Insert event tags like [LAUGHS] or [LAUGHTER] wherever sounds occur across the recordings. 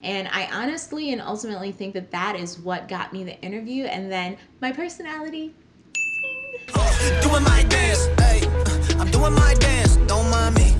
And I honestly and ultimately think that that is what got me the interview. And then my personality. Doing my dance, hey, I'm doing my dance, don't mind me,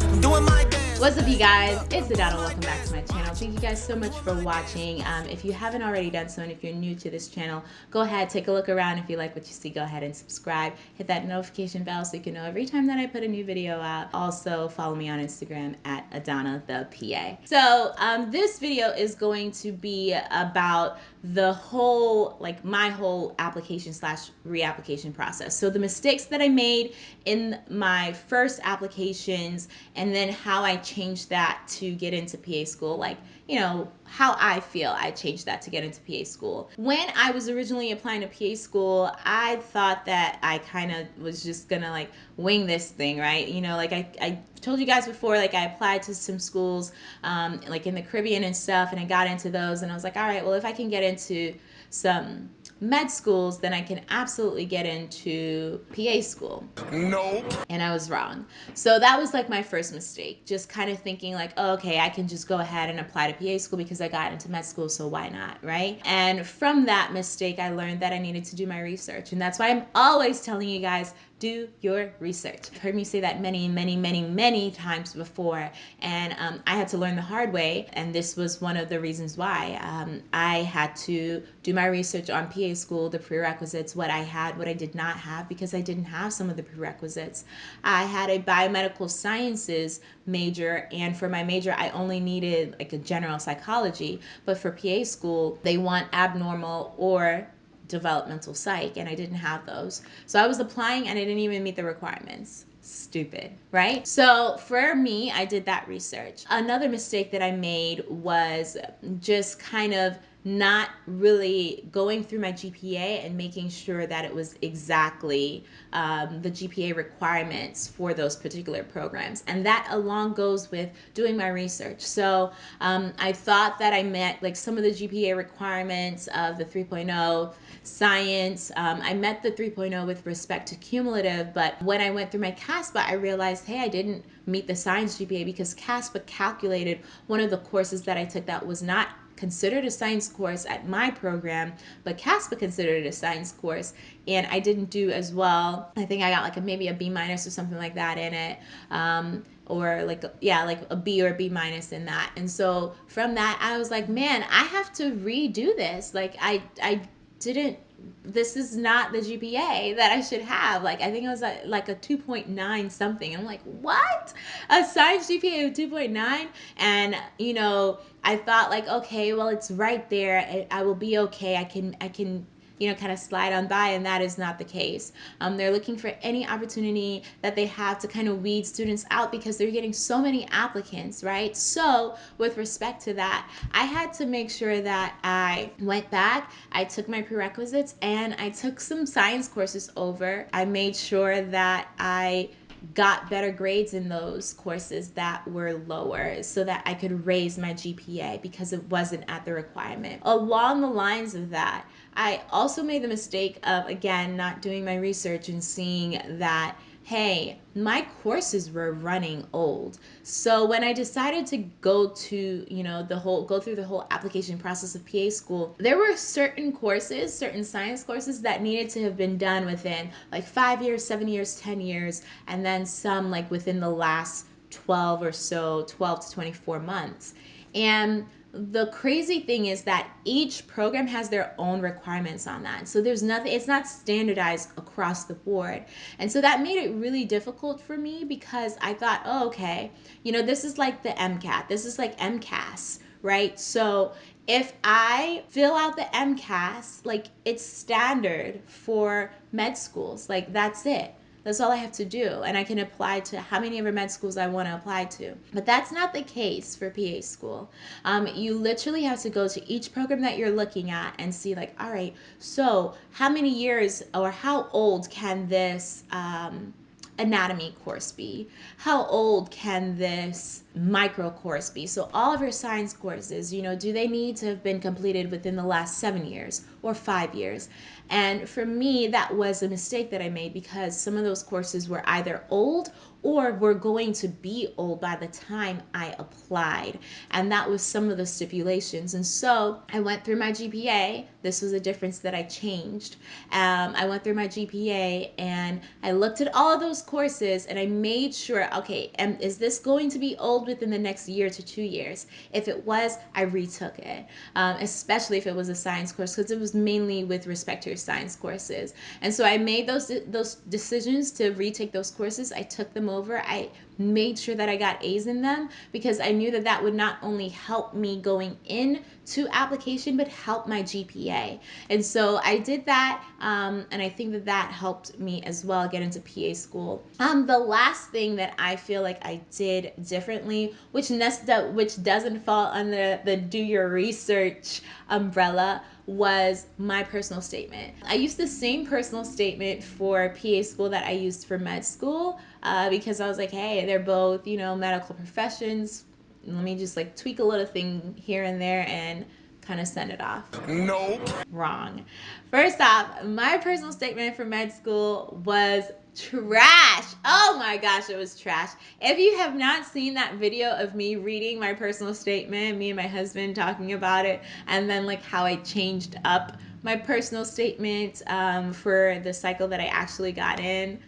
What's up you guys, it's Adana, welcome back to my channel. Thank you guys so much for watching. Um, if you haven't already done so and if you're new to this channel, go ahead, take a look around. If you like what you see, go ahead and subscribe. Hit that notification bell so you can know every time that I put a new video out. Also follow me on Instagram at Adana the PA. So um, this video is going to be about the whole, like my whole application slash reapplication process. So the mistakes that I made in my first applications and then how I changed that to get into PA school, like, you know, how I feel I changed that to get into PA school. When I was originally applying to PA school, I thought that I kind of was just gonna like wing this thing, right? You know, like I, I told you guys before, like I applied to some schools, um, like in the Caribbean and stuff, and I got into those, and I was like, all right, well, if I can get into some med schools, then I can absolutely get into PA school. Nope. And I was wrong. So that was like my first mistake, just kind of thinking like, oh, okay, I can just go ahead and apply to PA school because I got into med school, so why not, right? And from that mistake, I learned that I needed to do my research. And that's why I'm always telling you guys, do your research. You've heard me say that many, many, many, many times before, and um, I had to learn the hard way, and this was one of the reasons why. Um, I had to do my research on PA school, the prerequisites, what I had, what I did not have, because I didn't have some of the prerequisites. I had a biomedical sciences major, and for my major, I only needed like a general psychology, but for PA school, they want abnormal or developmental psych and I didn't have those. So I was applying and I didn't even meet the requirements. Stupid, right? So for me, I did that research. Another mistake that I made was just kind of not really going through my GPA and making sure that it was exactly um, the GPA requirements for those particular programs. And that along goes with doing my research. So um, I thought that I met like some of the GPA requirements of the 3.0 science. Um, I met the 3.0 with respect to cumulative, but when I went through my CASPA, I realized, hey, I didn't meet the science GPA because CASPA calculated one of the courses that I took that was not considered a science course at my program, but CASPA considered it a science course, and I didn't do as well. I think I got like a, maybe a B minus or something like that in it. Um, or like yeah like a b or b minus in that and so from that i was like man i have to redo this like i i didn't this is not the GPA that I should have. Like, I think it was a, like a 2.9 something. I'm like, what? A science GPA of 2.9? And, you know, I thought like, okay, well, it's right there. I, I will be okay. I can, I can you know, kind of slide on by, and that is not the case. Um, they're looking for any opportunity that they have to kind of weed students out because they're getting so many applicants, right? So, with respect to that, I had to make sure that I went back, I took my prerequisites, and I took some science courses over. I made sure that I got better grades in those courses that were lower so that I could raise my GPA because it wasn't at the requirement. Along the lines of that, I also made the mistake of, again, not doing my research and seeing that hey, my courses were running old. So when I decided to go to, you know, the whole, go through the whole application process of PA school, there were certain courses, certain science courses that needed to have been done within like five years, seven years, 10 years, and then some like within the last 12 or so, 12 to 24 months. And the crazy thing is that each program has their own requirements on that. So there's nothing, it's not standardized across the board. And so that made it really difficult for me because I thought, oh, okay, you know, this is like the MCAT, this is like AMCAS, right? So if I fill out the AMCAS, like it's standard for med schools, like that's it. That's all I have to do. And I can apply to how many ever med schools I want to apply to. But that's not the case for PA school. Um, you literally have to go to each program that you're looking at and see like, all right, so how many years or how old can this um, anatomy course be? How old can this micro course be? So all of your science courses, you know, do they need to have been completed within the last seven years or five years? And for me, that was a mistake that I made because some of those courses were either old or were going to be old by the time I applied. And that was some of the stipulations. And so I went through my GPA. This was a difference that I changed. Um, I went through my GPA and I looked at all of those courses and I made sure okay, am, is this going to be old within the next year to two years? If it was, I retook it, um, especially if it was a science course because it was mainly with respect to your science courses. And so I made those those decisions to retake those courses. I took them over. I made sure that I got A's in them because I knew that that would not only help me going in to application but help my GPA. And so I did that um, and I think that that helped me as well get into PA school. Um, the last thing that I feel like I did differently, which, nest which doesn't fall under the do your research umbrella, was my personal statement. I used the same personal statement for PA school that I used for med school uh, because I was like, hey, they're both, you know, medical professions. Let me just like tweak a little thing here and there and kind of send it off. Nope. Wrong. First off, my personal statement for med school was trash. Oh my gosh, it was trash. If you have not seen that video of me reading my personal statement, me and my husband talking about it, and then like how I changed up my personal statement um, for the cycle that I actually got in,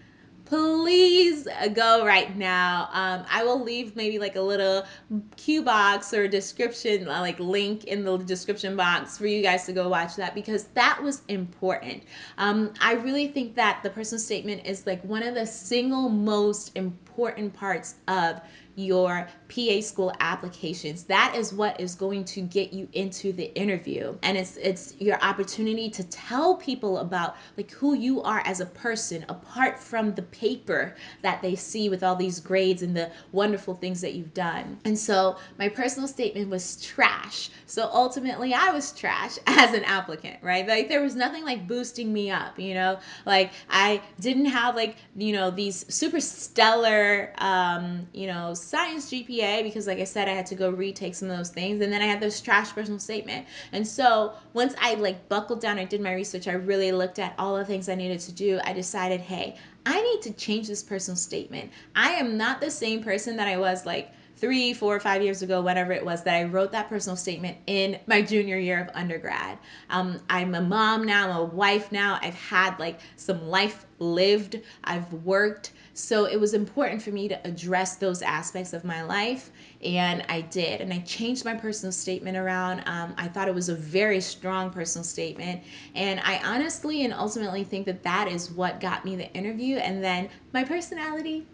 please go right now. Um, I will leave maybe like a little cue box or description, uh, like link in the description box for you guys to go watch that because that was important. Um, I really think that the personal statement is like one of the single most important parts of your PA school applications. That is what is going to get you into the interview. And it's it's your opportunity to tell people about like who you are as a person apart from the paper that they see with all these grades and the wonderful things that you've done. And so my personal statement was trash. So ultimately I was trash [LAUGHS] as an applicant, right? Like there was nothing like boosting me up, you know? Like I didn't have like, you know, these super stellar um, you know, science GPA because, like I said, I had to go retake some of those things. And then I had this trash personal statement. And so once I like buckled down, I did my research, I really looked at all the things I needed to do. I decided, hey, I need to change this personal statement. I am not the same person that I was like three, four, five years ago, whatever it was, that I wrote that personal statement in my junior year of undergrad. Um, I'm a mom now, I'm a wife now. I've had like some life lived, I've worked. So it was important for me to address those aspects of my life, and I did. And I changed my personal statement around. Um, I thought it was a very strong personal statement, and I honestly and ultimately think that that is what got me the interview. And then my personality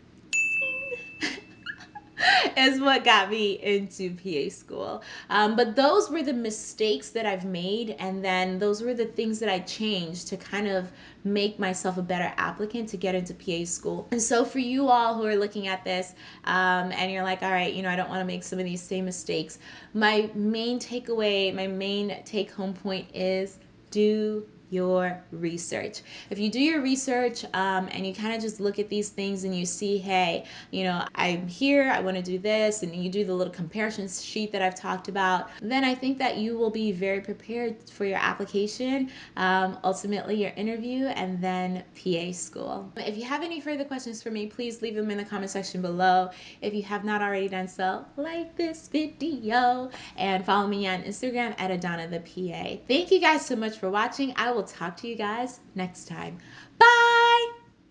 [LAUGHS] is what got me into PA school. Um, but those were the mistakes that I've made, and then those were the things that I changed to kind of make myself a better applicant to get into PA school. And so, for you all who are looking at this um, and you're like, all right, you know, I don't want to make some of these same mistakes, my main takeaway, my main take home point is do your research. If you do your research um, and you kind of just look at these things and you see, hey, you know, I'm here, I want to do this, and you do the little comparison sheet that I've talked about, then I think that you will be very prepared for your application, um, ultimately your interview, and then PA school. If you have any further questions for me, please leave them in the comment section below. If you have not already done so, like this video and follow me on Instagram at Adana the PA. Thank you guys so much for watching. I will talk to you guys next time. Bye!